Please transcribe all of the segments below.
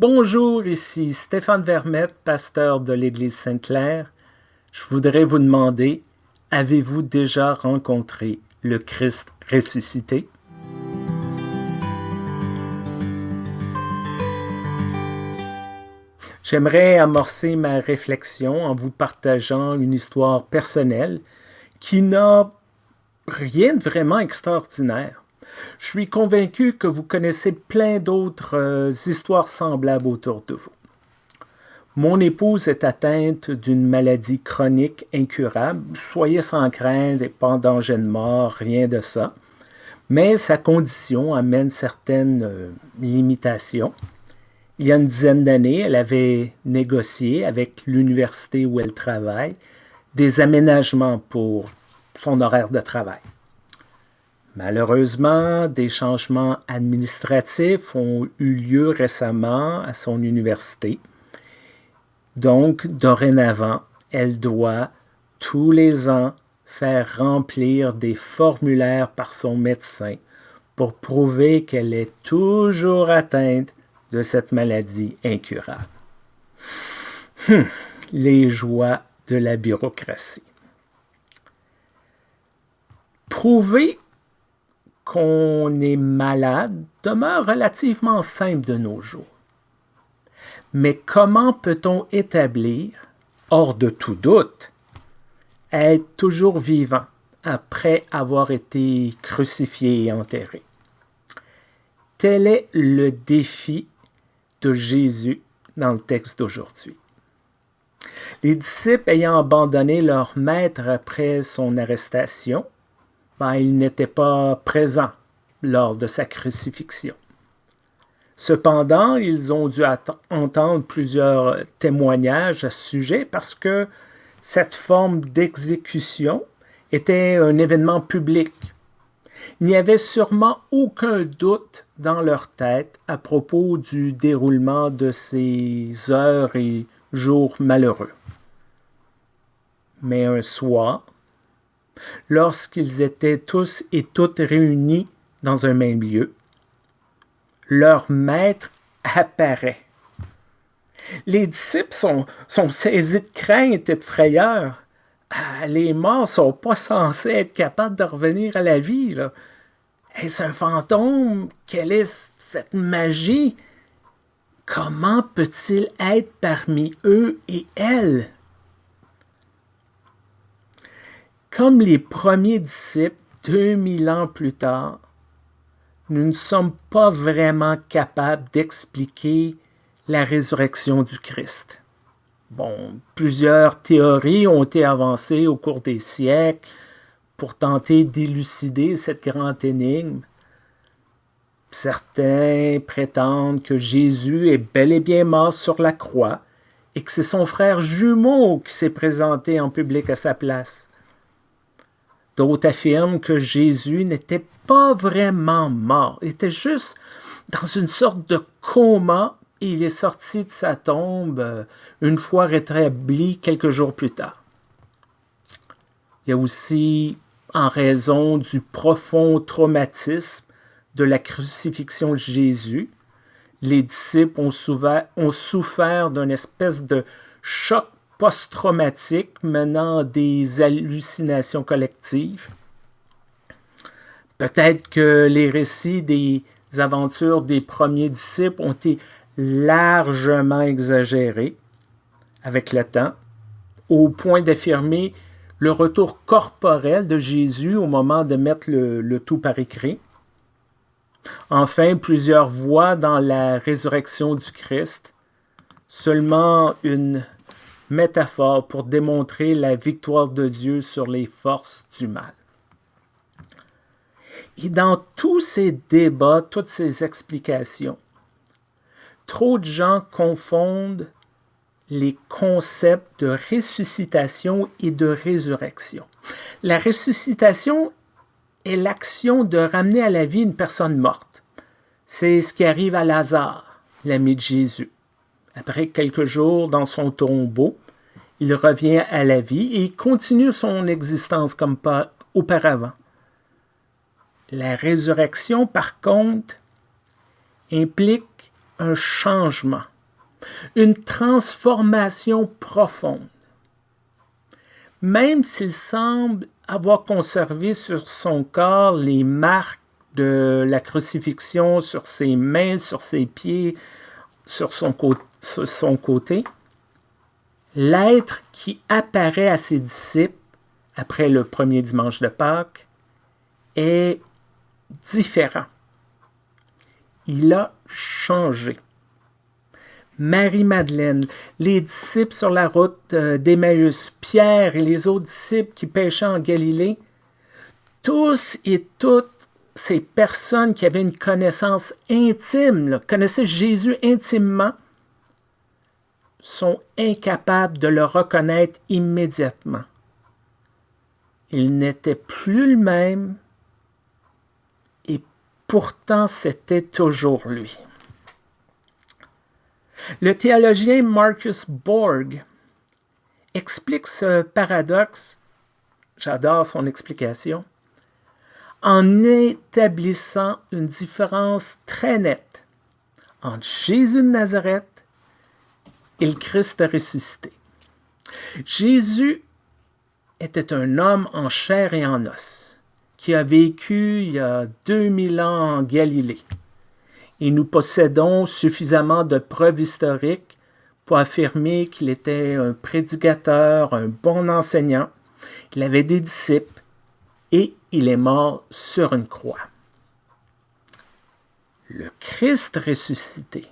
Bonjour, ici Stéphane Vermette, pasteur de l'Église Sainte-Claire. Je voudrais vous demander, avez-vous déjà rencontré le Christ ressuscité? J'aimerais amorcer ma réflexion en vous partageant une histoire personnelle qui n'a rien de vraiment extraordinaire. Je suis convaincu que vous connaissez plein d'autres euh, histoires semblables autour de vous. Mon épouse est atteinte d'une maladie chronique incurable. Soyez sans crainte et pas en danger de mort, rien de ça. Mais sa condition amène certaines euh, limitations. Il y a une dizaine d'années, elle avait négocié avec l'université où elle travaille des aménagements pour son horaire de travail. Malheureusement, des changements administratifs ont eu lieu récemment à son université. Donc, dorénavant, elle doit tous les ans faire remplir des formulaires par son médecin pour prouver qu'elle est toujours atteinte de cette maladie incurable. Hum, les joies de la bureaucratie. Prouver qu'on est malade demeure relativement simple de nos jours. Mais comment peut-on établir, hors de tout doute, être toujours vivant après avoir été crucifié et enterré? Tel est le défi de Jésus dans le texte d'aujourd'hui. Les disciples ayant abandonné leur maître après son arrestation, ben, il n'était pas présent lors de sa crucifixion. Cependant, ils ont dû entendre plusieurs témoignages à ce sujet parce que cette forme d'exécution était un événement public. Il n'y avait sûrement aucun doute dans leur tête à propos du déroulement de ces heures et jours malheureux. Mais un soir, lorsqu'ils étaient tous et toutes réunis dans un même lieu, leur maître apparaît. Les disciples sont, saisis de crainte et de frayeur. Ah, les morts sont pas censés être capables de revenir à la vie. Est-ce un fantôme? Quelle est cette magie? Comment peut-il être parmi eux et elles? Comme les premiers disciples, 2000 ans plus tard, nous ne sommes pas vraiment capables d'expliquer la résurrection du Christ. Bon, plusieurs théories ont été avancées au cours des siècles pour tenter d'élucider cette grande énigme. Certains prétendent que Jésus est bel et bien mort sur la croix et que c'est son frère jumeau qui s'est présenté en public à sa place. D'autres affirment que Jésus n'était pas vraiment mort, il était juste dans une sorte de coma et il est sorti de sa tombe euh, une fois rétabli quelques jours plus tard. Il y a aussi, en raison du profond traumatisme de la crucifixion de Jésus, les disciples ont, ont souffert d'une espèce de choc post-traumatique menant des hallucinations collectives. Peut-être que les récits des aventures des premiers disciples ont été largement exagérés avec le temps, au point d'affirmer le retour corporel de Jésus au moment de mettre le, tout par écrit. Enfin, plusieurs voient dans la résurrection du Christ seulement une métaphore pour démontrer la victoire de Dieu sur les forces du mal. Et dans tous ces débats, toutes ces explications, trop de gens confondent les concepts de ressuscitation et de résurrection. La ressuscitation est l'action de ramener à la vie une personne morte. C'est ce qui arrive à Lazare, l'ami de Jésus. Après quelques jours dans son tombeau, il revient à la vie et continue son existence comme auparavant. La résurrection, par contre, implique un changement, une transformation profonde. Même s'il semble avoir conservé sur son corps les marques de la crucifixion sur ses mains, sur ses pieds, sur son, sur son côté, l'être qui apparaît à ses disciples après le premier dimanche de Pâques est différent. Il a changé. Marie-Madeleine, les disciples sur la route euh, d'Emmaüs, Pierre et les autres disciples qui pêchaient en Galilée, tous et toutes ces personnes qui avaient une connaissance intime, connaissaient Jésus intimement, sont incapables de le reconnaître immédiatement. Il n'était plus le même et pourtant c'était toujours lui. Le théologien Marcus Borg explique ce paradoxe, j'adore son explication, en établissant une différence très nette entre Jésus de Nazareth et le Christ ressuscité. Jésus était un homme en chair et en os, qui a vécu il y a 2000 ans en Galilée. Et nous possédons suffisamment de preuves historiques pour affirmer qu'il était un prédicateur, un bon enseignant, qu'il avait des disciples et il est mort sur une croix. Le Christ ressuscité,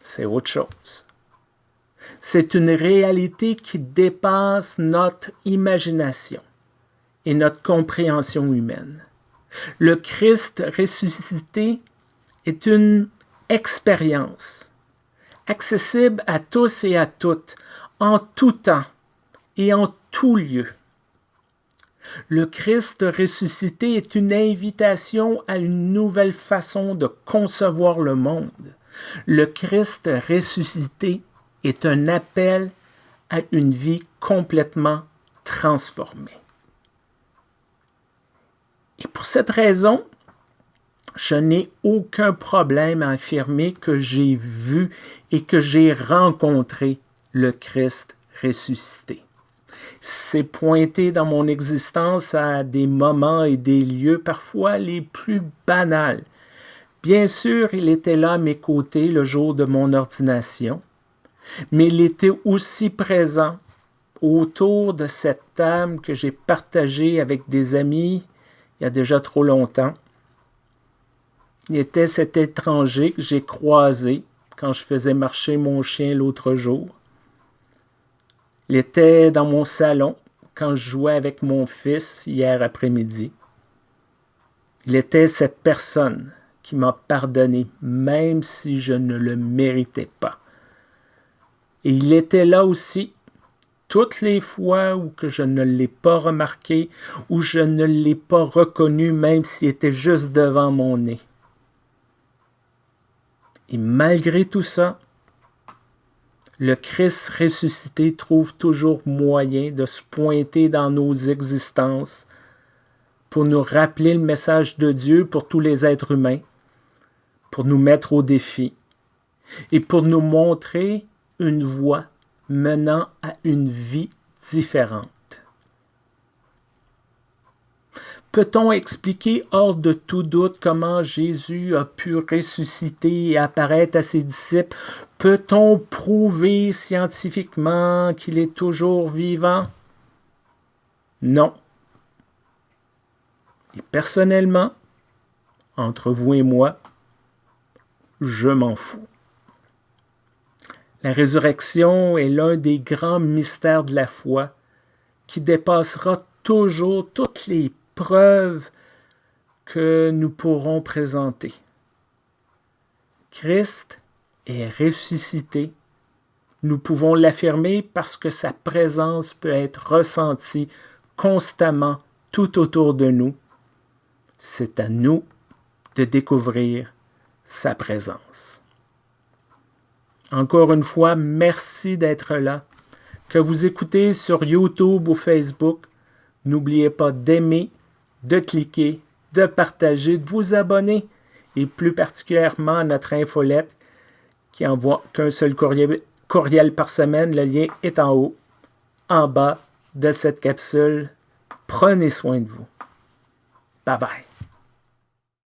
c'est autre chose. C'est une réalité qui dépasse notre imagination et notre compréhension humaine. Le Christ ressuscité est une expérience accessible à tous et à toutes, en tout temps et en tout lieu. Le Christ ressuscité est une invitation à une nouvelle façon de concevoir le monde. Le Christ ressuscité est un appel à une vie complètement transformée. Et pour cette raison, je n'ai aucun problème à affirmer que j'ai vu et que j'ai rencontré le Christ ressuscité. C'est pointé dans mon existence à des moments et des lieux parfois les plus banals. Bien sûr, il était là à mes côtés le jour de mon ordination mais il était aussi présent autour de cette table que j'ai partagée avec des amis il y a déjà trop longtemps. Il était cet étranger que j'ai croisé quand je faisais marcher mon chien l'autre jour. Il était dans mon salon quand je jouais avec mon fils hier après-midi. Il était cette personne qui m'a pardonné même si je ne le méritais pas. Et il était là aussi toutes les fois où que je ne l'ai pas remarqué, où je ne l'ai pas reconnu, même s'il était juste devant mon nez. Et malgré tout ça, le Christ ressuscité trouve toujours moyen de se pointer dans nos existences pour nous rappeler le message de Dieu pour tous les êtres humains, pour nous mettre au défi et pour nous montrer une voie menant à une vie différente. Peut-on expliquer hors de tout doute comment Jésus a pu ressusciter et apparaître à ses disciples? Peut-on prouver scientifiquement qu'il est toujours vivant? Non. Et personnellement, entre vous et moi, je m'en fous. La résurrection est l'un des grands mystères de la foi qui dépassera toujours toutes les preuves que nous pourrons présenter. Christ est ressuscité. Nous pouvons l'affirmer parce que sa présence peut être ressentie constamment tout autour de nous. C'est à nous de découvrir sa présence. Encore une fois, merci d'être là. Que vous écoutez sur YouTube ou Facebook, n'oubliez pas d'aimer, de cliquer, de partager, de vous abonner et plus particulièrement notre infolette qui envoie qu'un seul courriel, courriel par semaine. Le lien est en haut, en bas de cette capsule. Prenez soin de vous. Bye bye.